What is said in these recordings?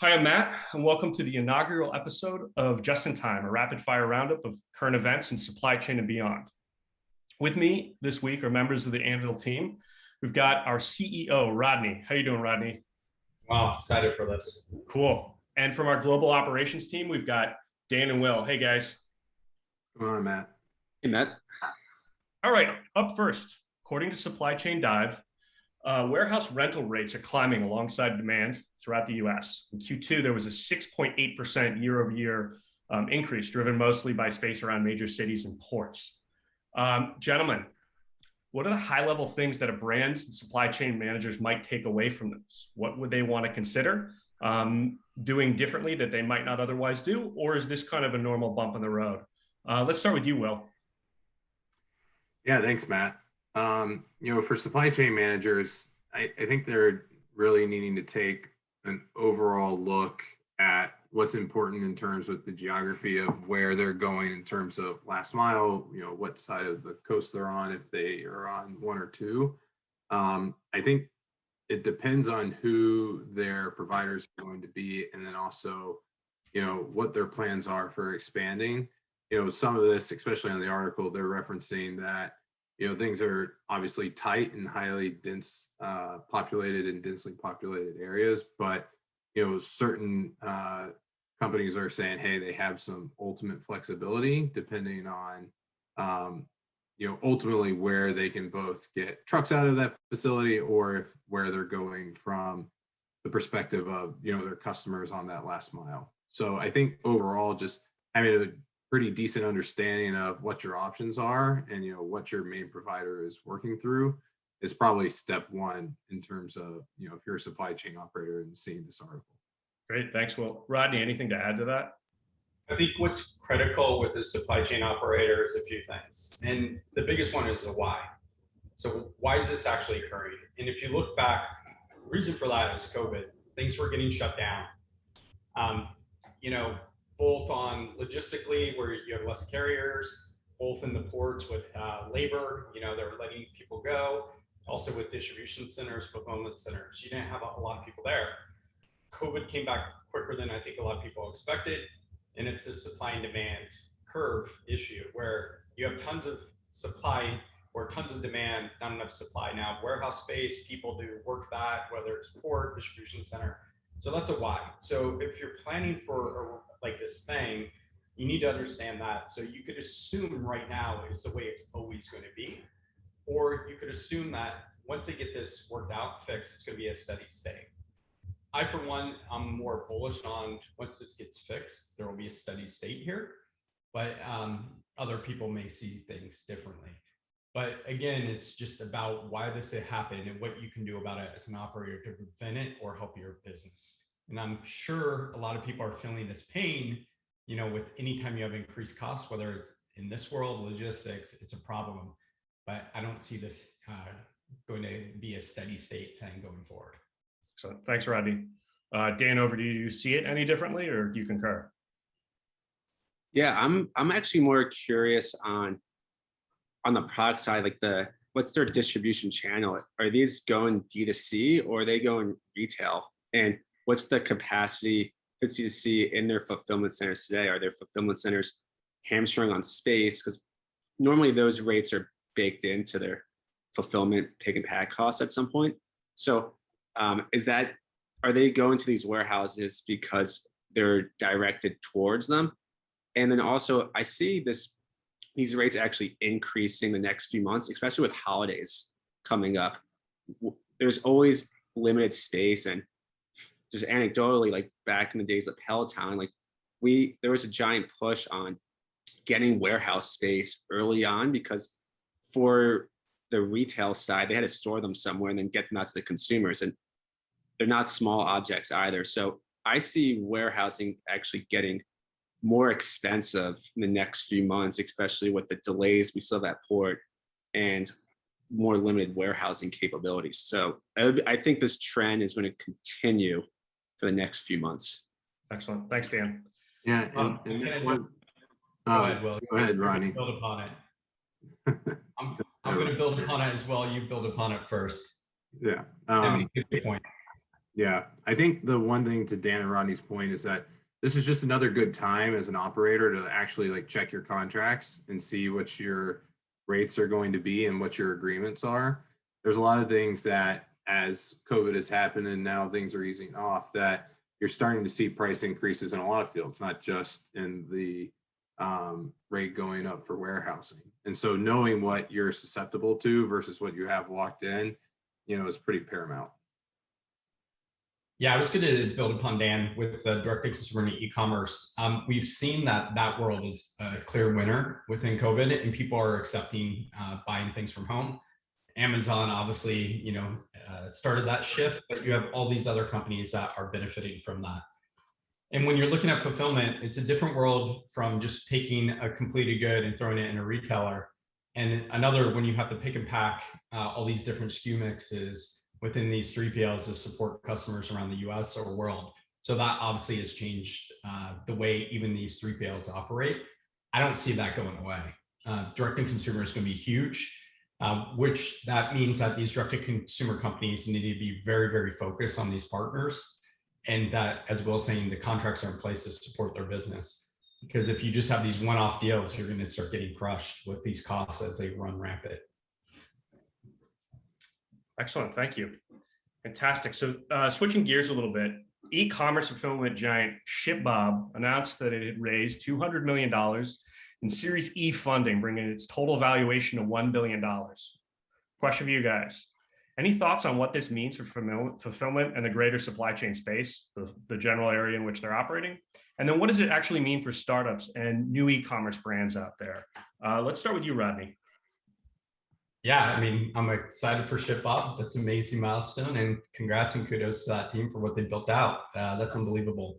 Hi, I'm Matt, and welcome to the inaugural episode of Just in Time, a rapid fire roundup of current events in supply chain and beyond. With me this week are members of the Anvyl team. We've got our CEO, Rodney. How you doing, Rodney? Wow, excited for this. Cool. And from our global operations team, we've got Dan and Will. Hey, guys. Come on, Matt. Hey, Matt. All right, up first, according to Supply Chain Dive, uh, warehouse rental rates are climbing alongside demand throughout the US. In Q2, there was a 6.8% year over year um, increase, driven mostly by space around major cities and ports. Um, gentlemen, what are the high level things that a brand and supply chain managers might take away from this? What would they want to consider um, doing differently that they might not otherwise do? Or is this kind of a normal bump in the road? Uh, let's start with you, Will. Yeah, thanks, Matt. Um, you know, for supply chain managers, I, I think they're really needing to take an overall look at what's important in terms of the geography of where they're going in terms of last mile, you know, what side of the coast they're on, if they are on one or two. Um, I think it depends on who their providers are going to be and then also, you know, what their plans are for expanding. You know, some of this, especially on the article, they're referencing that you know, things are obviously tight and highly dense, uh, populated and densely populated areas, but, you know, certain uh, companies are saying, hey, they have some ultimate flexibility depending on, um, you know, ultimately where they can both get trucks out of that facility or if where they're going from the perspective of, you know, their customers on that last mile. So I think overall, just having a pretty decent understanding of what your options are and you know what your main provider is working through is probably step one in terms of you know if you're a supply chain operator and seeing this article. Great thanks. Will rodney anything to add to that? I think what's critical with the supply chain operator is a few things and the biggest one is the why. So why is this actually occurring? And if you look back the reason for that is covid. Things were getting shut down. Um, you know both on logistically where you have less carriers, both in the ports with uh, labor, you know, they're letting people go, also with distribution centers, fulfillment centers. You didn't have a, a lot of people there. COVID came back quicker than I think a lot of people expected. And it's a supply and demand curve issue where you have tons of supply or tons of demand, not enough supply. Now, warehouse space, people do work that, whether it's port, distribution center. So that's a why. So if you're planning for like this thing, you need to understand that. So you could assume right now is the way it's always going to be, or you could assume that once they get this worked out, fixed, it's going to be a steady state. I, for one, I'm more bullish on once this gets fixed, there will be a steady state here, but um, other people may see things differently. But again, it's just about why this happened and what you can do about it as an operator to prevent it or help your business. And I'm sure a lot of people are feeling this pain, you know, with anytime you have increased costs, whether it's in this world, logistics, it's a problem. But I don't see this uh, going to be a steady state thing going forward. So thanks, Rodney. Uh, Dan, over to you. Do you see it any differently or do you concur? Yeah, I'm I'm actually more curious on on the product side, like the what's their distribution channel? Are these going D2C or are they going retail? And what's the capacity for C2C in their fulfillment centers today? Are their fulfillment centers hamstring on space? Because normally those rates are baked into their fulfillment pick and pack costs at some point. So um, is that, are they going to these warehouses because they're directed towards them? And then also I see this, these rates actually increasing the next few months, especially with holidays coming up. There's always limited space and just anecdotally, like back in the days of Peloton, like we, there was a giant push on getting warehouse space early on because for the retail side, they had to store them somewhere and then get them out to the consumers. And they're not small objects either. So I see warehousing actually getting more expensive in the next few months, especially with the delays we saw that port and more limited warehousing capabilities. So I think this trend is going to continue for the next few months. Excellent. Thanks, Dan. yeah Um, and, and I one, Go ahead, Will. go ahead You're gonna ronnie Build upon it. I'm, I'm going to build upon it as well. You build upon it first. yeah Then um, we get the point. Yeah, I think the one thing to Dan and Rodney's point is that this is just another good time as an operator to actually like check your contracts and see what your rates are going to be and what your agreements are. There's a lot of things that as COVID has happened and now things are easing off that you're starting to see price increases in a lot of fields, not just in the um, rate going up for warehousing. And so knowing what you're susceptible to versus what you have locked in, you know, is pretty paramount. Yeah, I was going to build upon Dan with the direct to consumer and e-commerce. Um, we've seen that that world is a clear winner within COVID, and people are accepting uh, buying things from home. Amazon obviously, you know, uh, started that shift, but you have all these other companies that are benefiting from that. And when you're looking at fulfillment, it's a different world from just taking a completed good and throwing it in a retailer. And another, when you have to pick and pack uh, all these different SKU mixes within these 3PLs to support customers around the US or world. So that obviously has changed uh, the way even these 3PLs operate. I don't see that going away. Uh, direct to consumer is going to be huge, um, which that means that these direct to consumer companies need to be very, very focused on these partners. And that, as Will saying, the contracts are in place to support their business. Because if you just have these one-off deals, you're going to start getting crushed with these costs as they run rampant. Excellent, thank you. Fantastic. So uh, switching gears a little bit, e-commerce fulfillment giant ShipBob announced that it had raised $200 million in Series E funding, bringing its total valuation to $1 billion. Question for you guys. Any thoughts on what this means for fulfillment and the greater supply chain space, the, the general area in which they're operating? And then what does it actually mean for startups and new e-commerce brands out there? Uh, let's start with you, Rodney yeah, I mean, I'm excited for ShipBob. That's an amazing milestone, and congrats and kudos to that team for what they built out. Uh, that's unbelievable.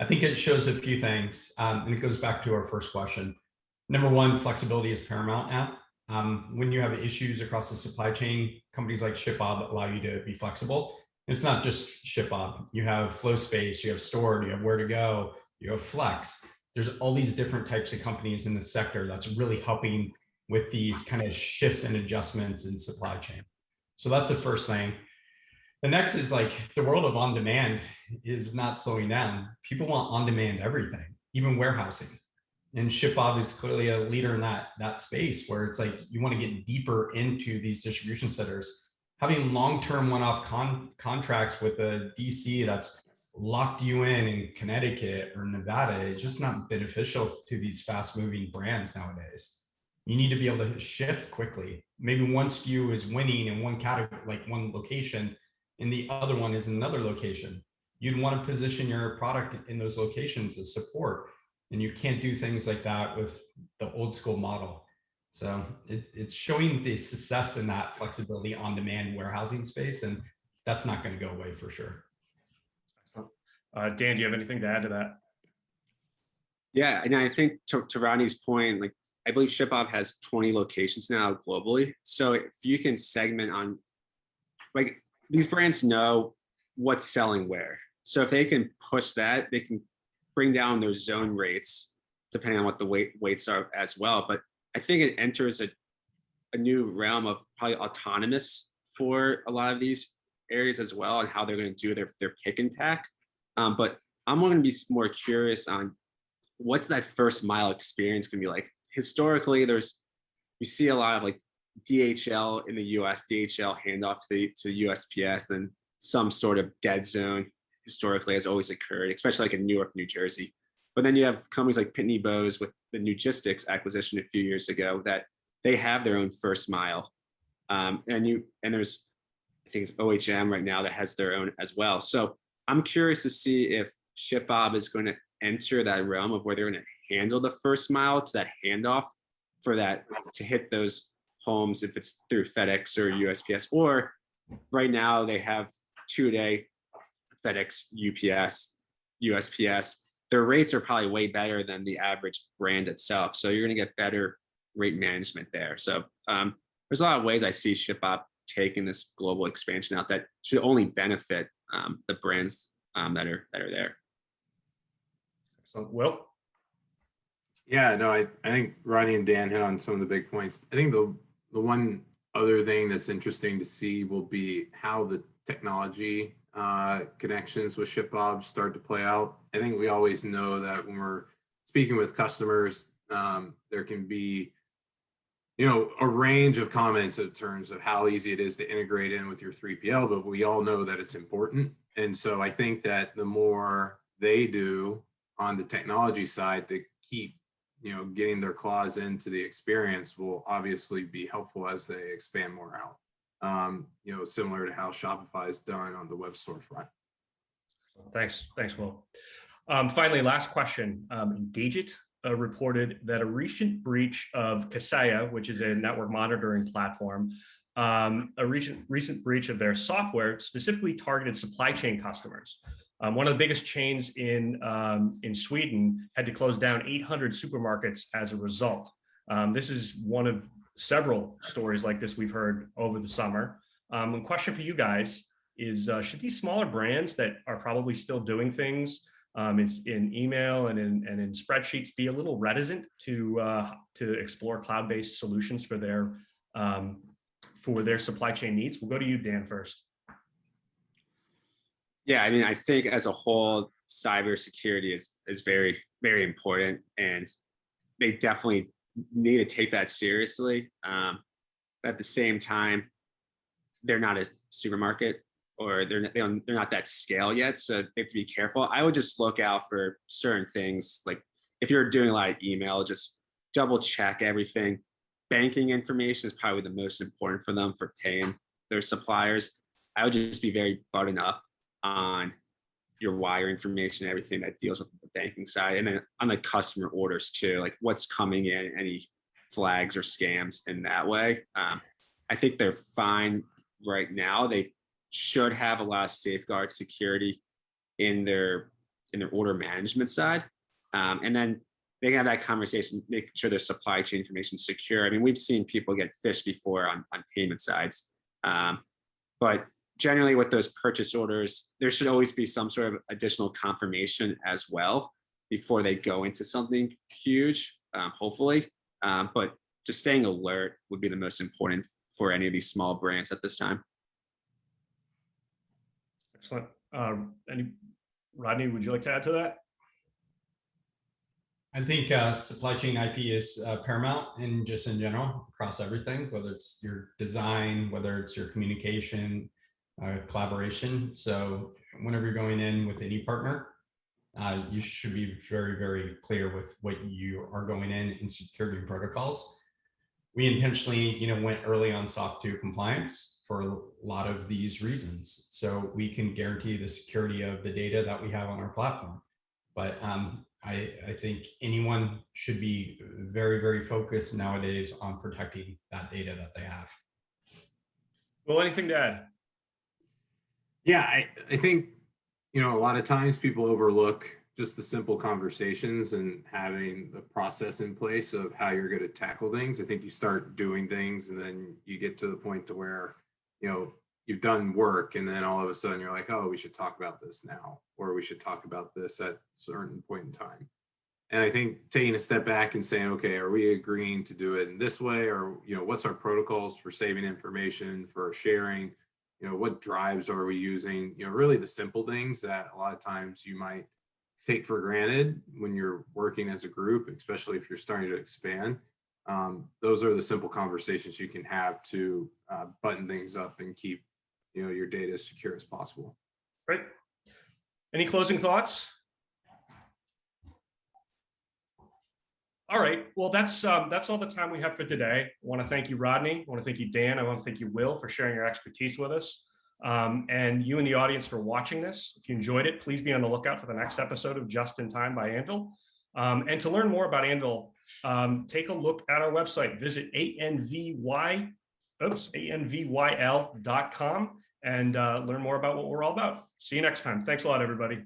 I think it shows a few things, um, and it goes back to our first question. Number one, flexibility is paramount now. Um, when you have issues across the supply chain, companies like ShipBob allow you to be flexible. It's not just ShipBob. You have FlowSpace, you have Stord, you have Ware2Go, you have Flex. There's all these different types of companies in the sector that's really helping with these kind of shifts and adjustments in supply chain. So that's the first thing. The next is like the world of on demand is not slowing down. People want on demand everything, even warehousing. And ShipBob is clearly a leader in that, that space where it's like you want to get deeper into these distribution centers. Having long-term one-off con contracts with a DC that's locked you in in Connecticut or Nevada is just not beneficial to these fast-moving brands nowadays you need to be able to shift quickly. Maybe one SKU is winning in one category, like one location, and the other one is another location. You'd want to position your product in those locations as support. And you can't do things like that with the old school model. So it, it's showing the success in that flexibility on demand warehousing space. And that's not going to go away for sure. Uh, Dan, do you have anything to add to that? Yeah, and I think to, to Rodney's point, like I believe ShipBob has 20 locations now globally. So if you can segment on, like these brands know what's selling where. So if they can push that, they can bring down their zone rates depending on what the weight weights are as well. But I think it enters a, a new realm of probably autonomous for a lot of these areas as well and how they're going to do their, their pick and pack. Um, but I'm going to be more curious on what's that first mile experience going to be like historically, there's you see a lot of like DHL in the US, DHL handoff to, to USPS, then some sort of dead zone historically has always occurred, especially like in New York, New Jersey. But then you have companies like Pitney Bowes with the Newgistics acquisition a few years ago that they have their own first mile. Um, and you and there's I think it's OHM right now that has their own as well. So I'm curious to see if ShipBob is going to enter that realm of where they're going to handle the first mile to that handoff for that to hit those homes if it's through FedEx or USPS or right now they have two day FedEx, UPS, USPS. Their rates are probably way better than the average brand itself. So you're going to get better rate management there. So um, there's a lot of ways I see ShipBob taking this global expansion out that should only benefit um, the brands um, that are that are there. So, Will? Yeah, no, I, I think Ronnie and Dan hit on some of the big points. I think the the one other thing that's interesting to see will be how the technology uh, connections with ShipBob start to play out. I think we always know that when we're speaking with customers, um, there can be, you know, a range of comments in terms of how easy it is to integrate in with your 3PL, but we all know that it's important. And so I think that the more they do on the technology side to keep, you know, getting their claws into the experience will obviously be helpful as they expand more out. Um, you know, similar to how Shopify is done on the web storefront. Thanks, thanks, Will. Um, finally, last question. Um, uh, reported that a recent breach of Kaseya, which is a network monitoring platform, um, a recent recent breach of their software specifically targeted supply chain customers. Um, one of the biggest chains in um, in Sweden had to close down 800 supermarkets as a result. Um, this is one of several stories like this we've heard over the summer. Um, question for you guys is, uh, should these smaller brands that are probably still doing things um, in, in, email and in, and in spreadsheets be a little reticent to uh, to explore cloud-based solutions for their um, for their supply chain needs? We'll go to you, Dan, first. Yeah, I mean, I think as a whole, cybersecurity is is very very important, and they definitely need to take that seriously. Um, at the same time, they're not a supermarket or they're they are not that scale yet, so they have to be careful. I would just look out for certain things, like if you're doing a lot of email, just double check everything. Banking information is probably the most important for them for paying their suppliers. I would just be very buttoned up on your wire information, everything that deals with the banking side, and then on the customer orders too, like what's coming in, any flags or scams in that way. Um, I think they're fine right now. They should have a lot of safeguard security in their in their order management side, um, and then they can have that conversation, making sure their supply chain information is secure. I mean, we've seen people get phished before on on payment sides, um, but generally with those purchase orders, there should always be some sort of additional confirmation as well before they go into something huge, um, hopefully. Um, but just staying alert would be the most important for any of these small brands at this time. Excellent. Um, any, Rodney, would you like to add to that? I think uh, supply chain IP is uh, paramount and just in general across everything, whether it's your design, whether it's your communication, uh, collaboration. So whenever you're going in with any partner, uh, you should be very, very clear with what you are going in in security protocols. We intentionally, you know, went early on SOC 2 compliance for a lot of these reasons. So we can guarantee the security of the data that we have on our platform. But um, I, I think anyone should be very, very focused nowadays on protecting that data that they have. Well, anything to add? Yeah, I, I think, you know, a lot of times people overlook just the simple conversations and having the process in place of how you're going to tackle things. I think you start doing things and then you get to the point to where, you know, you've done work and then all of a sudden you're like, oh, we should talk about this now, or we should talk about this at a certain point in time. And I think taking a step back and saying, okay, are we agreeing to do it in this way? Or, you know, what's our protocols for saving information, for sharing? You know, what drives are we using? You know, really the simple things that a lot of times you might take for granted when you're working as a group, especially if you're starting to expand. Um, those are the simple conversations you can have to uh, button things up and keep, you know, your data as secure as possible. Right. Any closing thoughts? All right. Well, that's um, that's all the time we have for today. I want to thank you, Rodney. I want to thank you, Dan. I want to thank you, Will, for sharing your expertise with us. Um, and you and the audience for watching this. If you enjoyed it, please be on the lookout for the next episode of Just in Time by Anvyl. Um, and to learn more about Anvyl, um, take a look at our website. Visit anvy, oops, anvyl.com and uh, learn more about what we're all about. See you next time. Thanks a lot, everybody.